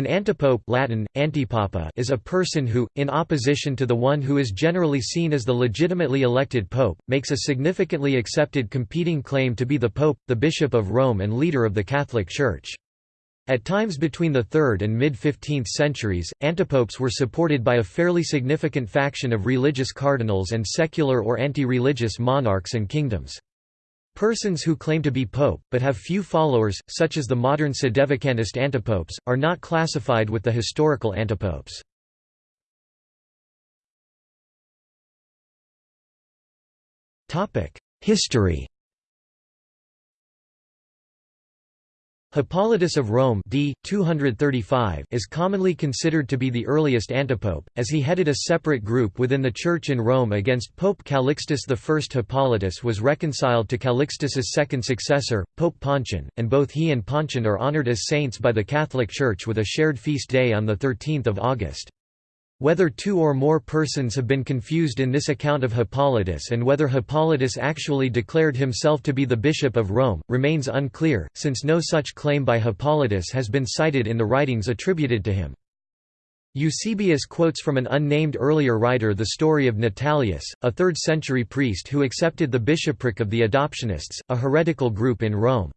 An antipope Latin, antipapa is a person who, in opposition to the one who is generally seen as the legitimately elected pope, makes a significantly accepted competing claim to be the pope, the bishop of Rome and leader of the Catholic Church. At times between the 3rd and mid-15th centuries, antipopes were supported by a fairly significant faction of religious cardinals and secular or anti-religious monarchs and kingdoms. Persons who claim to be pope, but have few followers, such as the modern sedevacantist antipopes, are not classified with the historical antipopes. History Hippolytus of Rome d. 235 is commonly considered to be the earliest antipope, as he headed a separate group within the Church in Rome against Pope Calixtus I. Hippolytus was reconciled to Calixtus's second successor, Pope Pontian, and both he and Pontian are honored as saints by the Catholic Church with a shared feast day on 13 August. Whether two or more persons have been confused in this account of Hippolytus and whether Hippolytus actually declared himself to be the bishop of Rome, remains unclear, since no such claim by Hippolytus has been cited in the writings attributed to him. Eusebius quotes from an unnamed earlier writer the story of Natalius, a 3rd-century priest who accepted the bishopric of the Adoptionists, a heretical group in Rome.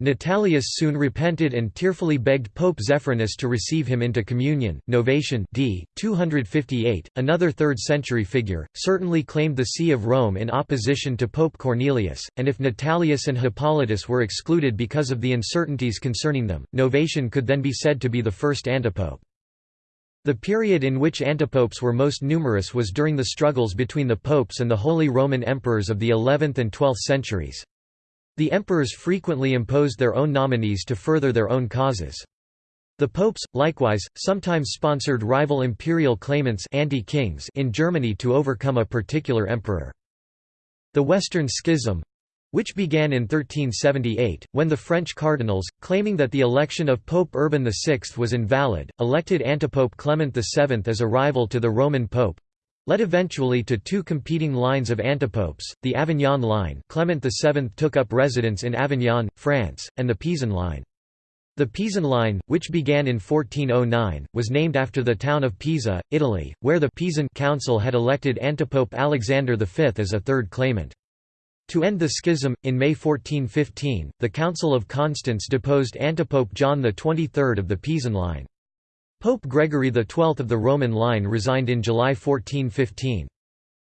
Natalius soon repented and tearfully begged Pope Zephyrinus to receive him into communion. Novatian d. 258, another 3rd century figure, certainly claimed the See of Rome in opposition to Pope Cornelius, and if Natalius and Hippolytus were excluded because of the uncertainties concerning them, Novatian could then be said to be the first antipope. The period in which antipopes were most numerous was during the struggles between the popes and the Holy Roman Emperors of the 11th and 12th centuries. The emperors frequently imposed their own nominees to further their own causes. The popes, likewise, sometimes sponsored rival imperial claimants anti-kings in Germany to overcome a particular emperor. The Western Schism which began in 1378, when the French cardinals, claiming that the election of Pope Urban VI was invalid, elected antipope Clement VII as a rival to the Roman pope, led eventually to two competing lines of antipopes, the Avignon line Clement VII took up residence in Avignon, France, and the Pisan line. The Pisan line, which began in 1409, was named after the town of Pisa, Italy, where the Pisan Council had elected antipope Alexander V as a third claimant. To end the schism, in May 1415, the Council of Constance deposed antipope John XXIII of the Pisan line. Pope Gregory XII of the Roman line resigned in July 1415.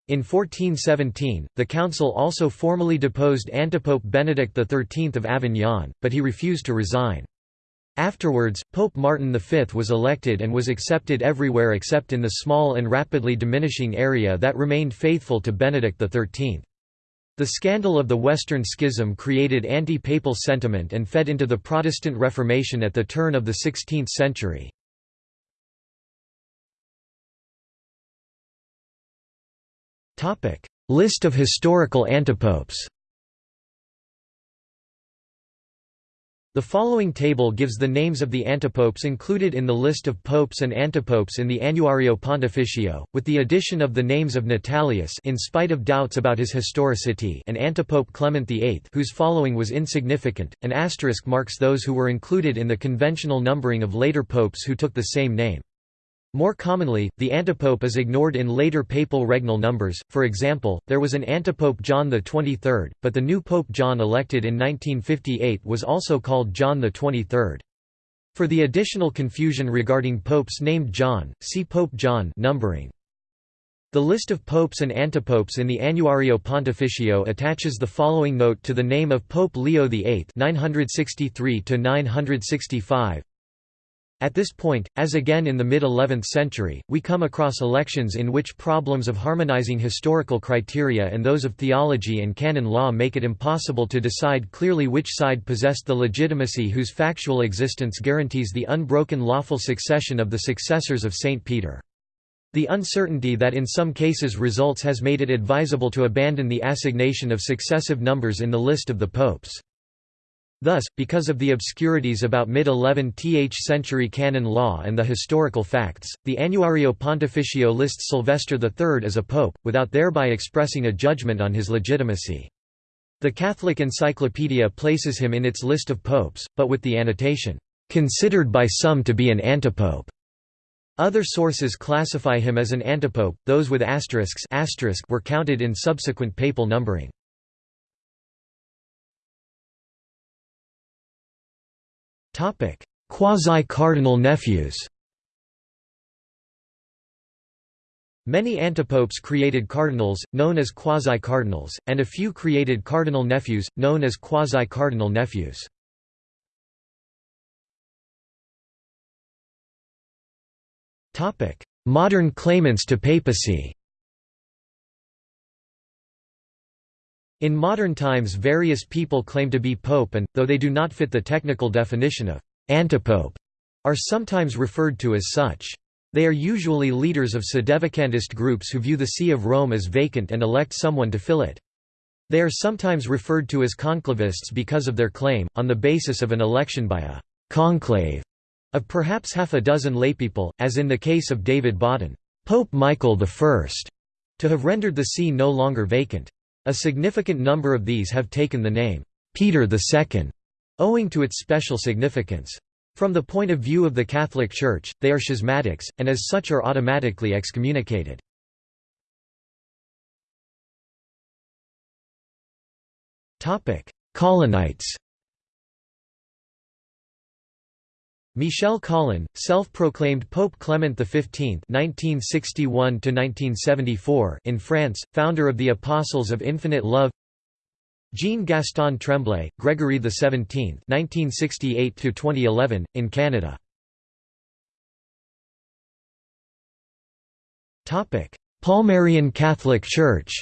In 1417, the council also formally deposed antipope Benedict XIII of Avignon, but he refused to resign. Afterwards, Pope Martin V was elected and was accepted everywhere except in the small and rapidly diminishing area that remained faithful to Benedict XIII. The scandal of the Western Schism created anti-papal sentiment and fed into the Protestant Reformation at the turn of the 16th century. List of historical antipopes The following table gives the names of the antipopes included in the list of popes and antipopes in the Annuario Pontificio, with the addition of the names of Natalius in spite of doubts about his historicity and antipope Clement VIII whose following was insignificant. An asterisk marks those who were included in the conventional numbering of later popes who took the same name. More commonly, the antipope is ignored in later papal regnal numbers, for example, there was an antipope John XXIII, but the new Pope John elected in 1958 was also called John XXIII. For the additional confusion regarding popes named John, see Pope John numbering. The list of popes and antipopes in the Annuario Pontificio attaches the following note to the name of Pope Leo VIII 963 965 at this point, as again in the mid-11th century, we come across elections in which problems of harmonizing historical criteria and those of theology and canon law make it impossible to decide clearly which side possessed the legitimacy whose factual existence guarantees the unbroken lawful succession of the successors of St. Peter. The uncertainty that in some cases results has made it advisable to abandon the assignation of successive numbers in the list of the popes. Thus, because of the obscurities about mid-11th century canon law and the historical facts, the Annuario Pontificio lists Sylvester III as a pope, without thereby expressing a judgment on his legitimacy. The Catholic Encyclopedia places him in its list of popes, but with the annotation, considered by some to be an antipope. Other sources classify him as an antipope, those with asterisks asterisk were counted in subsequent papal numbering. Quasi-cardinal nephews Many antipopes created cardinals, known as quasi-cardinals, and a few created cardinal nephews, known as quasi-cardinal nephews. Modern claimants to papacy In modern times various people claim to be pope and, though they do not fit the technical definition of «antipope», are sometimes referred to as such. They are usually leaders of sedevacantist groups who view the See of Rome as vacant and elect someone to fill it. They are sometimes referred to as conclavists because of their claim, on the basis of an election by a «conclave» of perhaps half a dozen laypeople, as in the case of David Bauden, Pope Michael I, to have rendered the see no longer vacant. A significant number of these have taken the name, Peter II, owing to its special significance. From the point of view of the Catholic Church, they are schismatics, and as such are automatically excommunicated. Collinites Michel Collin, self-proclaimed Pope Clement XV (1961–1974) in France, founder of the Apostles of Infinite Love. Jean-Gaston Tremblay, Gregory XVII (1968–2011) in Canada. Topic: Palmarian Catholic Church.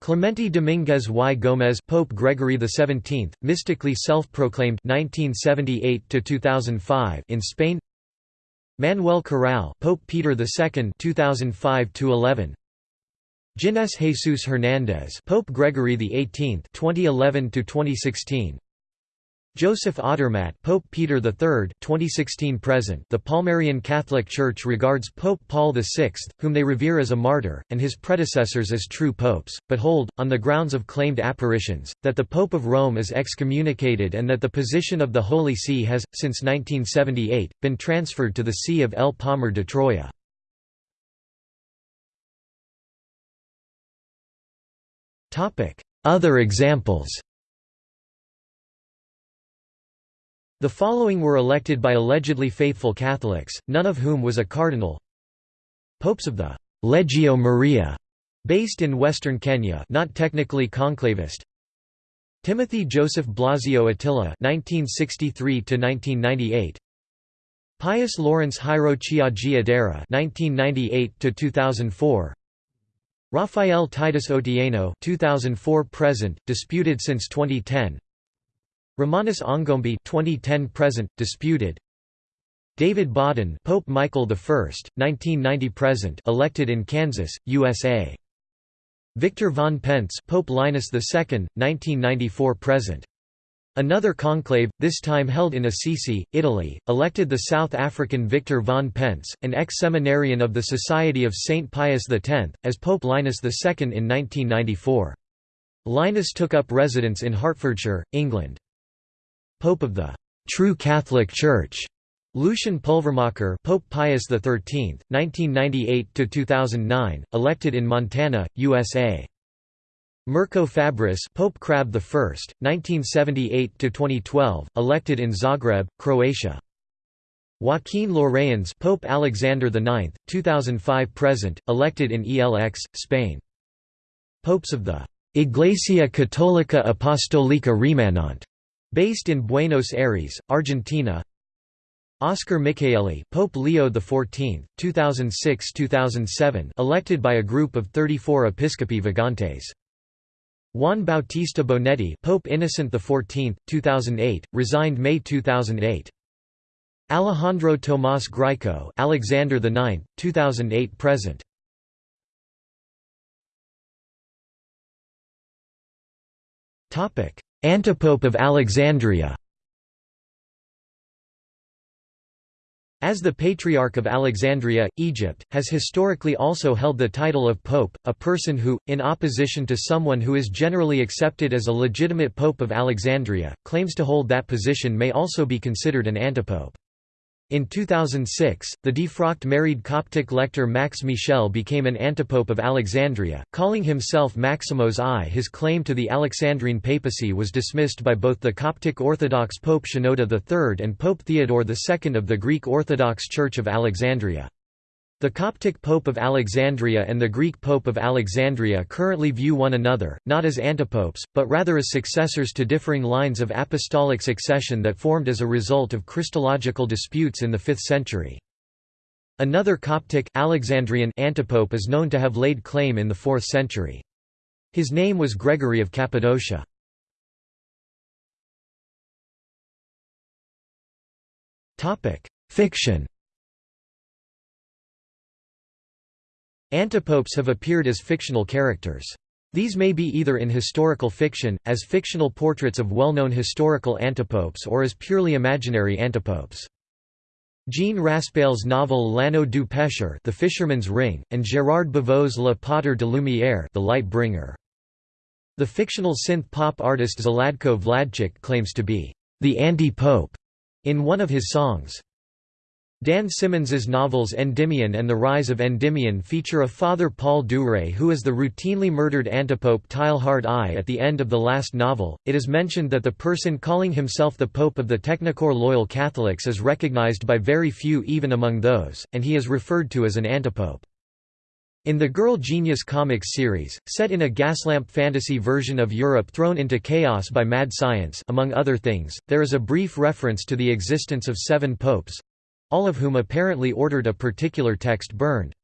Clemente Dominguez y Gómez Pope Gregory XVII, mystically self-proclaimed 1978–2005 in Spain. Manuel Corral Pope Peter II 2005–11 Ginés Jesus Hernández Pope Gregory XVIII 2011 2016 Joseph Odermatt Pope Peter III 2016 present The Palmarian Catholic Church regards Pope Paul VI, whom they revere as a martyr, and his predecessors as true popes, but hold, on the grounds of claimed apparitions, that the Pope of Rome is excommunicated and that the position of the Holy See has, since 1978, been transferred to the See of El Palmar de Troya. Other examples The following were elected by allegedly faithful Catholics, none of whom was a cardinal. Popes of the Legio Maria, based in western Kenya, not technically conclavist. Timothy Joseph Blasio Attila, 1963 to 1998. Pius Lawrence Hiro Chiagi Adera, 1998 to 2004. Rafael Titus Otieno, 2004 present, disputed since 2010. Romanus Ongombe 2010 present disputed David Bauden Pope Michael I 1990 present elected in Kansas USA Victor von Pentz Pope Linus II 1994 present Another conclave, this time held in Assisi, Italy, elected the South African Victor von Pentz, an ex-seminarian of the Society of St. Pius X, as Pope Linus II in 1994. Linus took up residence in Hertfordshire, England. Pope of the True Catholic Church. Lucian Pulvermacher Pope Pius XIII, 1998–2009, elected in Montana, USA. Mirko Fabris Pope Crab I, 1978 to 2012, elected in Zagreb, Croatia. Joaquin Lorayans Pope Alexander IX, 2005–present, elected in ELX, Spain. Popes of the Iglesia Católica Apostólica Remanente Based in Buenos Aires, Argentina Oscar Michaeli Pope Leo XIV, 2006–2007 elected by a group of 34 Episcopi Vagantes. Juan Bautista Bonetti Pope Innocent XIV, 2008, resigned May 2008. Alejandro Tomás Grieco Alexander IX, 2008 present. Topic Antipope of Alexandria As the Patriarch of Alexandria, Egypt, has historically also held the title of pope, a person who, in opposition to someone who is generally accepted as a legitimate pope of Alexandria, claims to hold that position may also be considered an antipope. In 2006, the defrocked married Coptic lector Max Michel became an antipope of Alexandria, calling himself Maximos I. His claim to the Alexandrine papacy was dismissed by both the Coptic Orthodox Pope Shenouda III and Pope Theodore II of the Greek Orthodox Church of Alexandria. The Coptic Pope of Alexandria and the Greek Pope of Alexandria currently view one another, not as antipopes, but rather as successors to differing lines of apostolic succession that formed as a result of Christological disputes in the 5th century. Another Coptic Alexandrian antipope is known to have laid claim in the 4th century. His name was Gregory of Cappadocia. Fiction Antipopes have appeared as fictional characters. These may be either in historical fiction, as fictional portraits of well-known historical antipopes or as purely imaginary antipopes. Jean Raspail's novel L'Anneau du Pêcheur The Fisherman's Ring, and Gérard Bavot's Le Pater de Lumière The Light Bringer. The fictional synth-pop artist Zlatko Vladchik claims to be the anti-pope in one of his songs. Dan Simmons's novels Endymion and The Rise of Endymion feature a Father Paul Duré who is the routinely murdered antipope Teilhard I. At the end of the last novel, it is mentioned that the person calling himself the Pope of the TechnoCore loyal Catholics is recognized by very few even among those, and he is referred to as an antipope. In the Girl Genius comics series, set in a gaslamp fantasy version of Europe thrown into chaos by mad science among other things, there is a brief reference to the existence of seven popes, all of whom apparently ordered a particular text burned.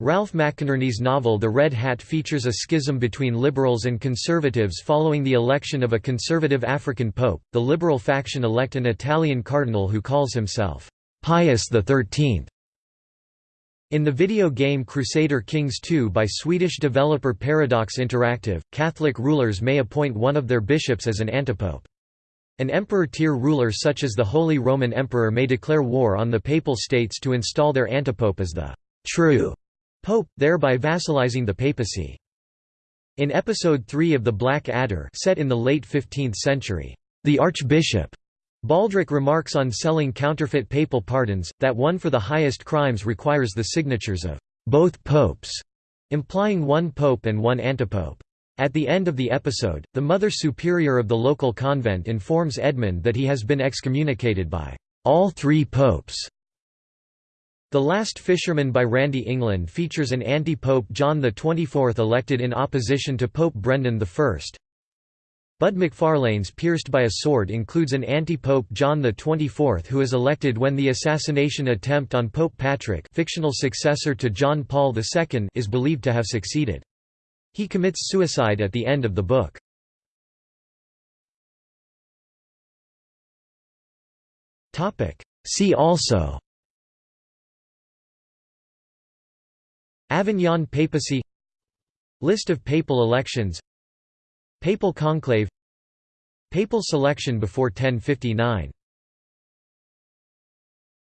Ralph McInerny's novel The Red Hat features a schism between liberals and conservatives following the election of a conservative African pope. The liberal faction elect an Italian cardinal who calls himself Pius XIII. In the video game Crusader Kings 2 by Swedish developer Paradox Interactive, Catholic rulers may appoint one of their bishops as an antipope. An emperor-tier ruler such as the Holy Roman Emperor may declare war on the Papal States to install their antipope as the true pope, thereby vassalizing the papacy. In Episode 3 of The Black Adder set in the late 15th century, the Archbishop Baldrick remarks on selling counterfeit papal pardons, that one for the highest crimes requires the signatures of both popes, implying one pope and one antipope. At the end of the episode, the Mother Superior of the local convent informs Edmund that he has been excommunicated by all three popes. The Last Fisherman by Randy England features an anti-pope John XXIV elected in opposition to Pope Brendan I. Bud MacFarlane's Pierced by a Sword includes an anti-pope John XXIV who is elected when the assassination attempt on Pope Patrick fictional successor to John Paul II is believed to have succeeded. He commits suicide at the end of the book. See also. Avignon papacy. List of papal elections. Papal conclave. Papal selection before 1059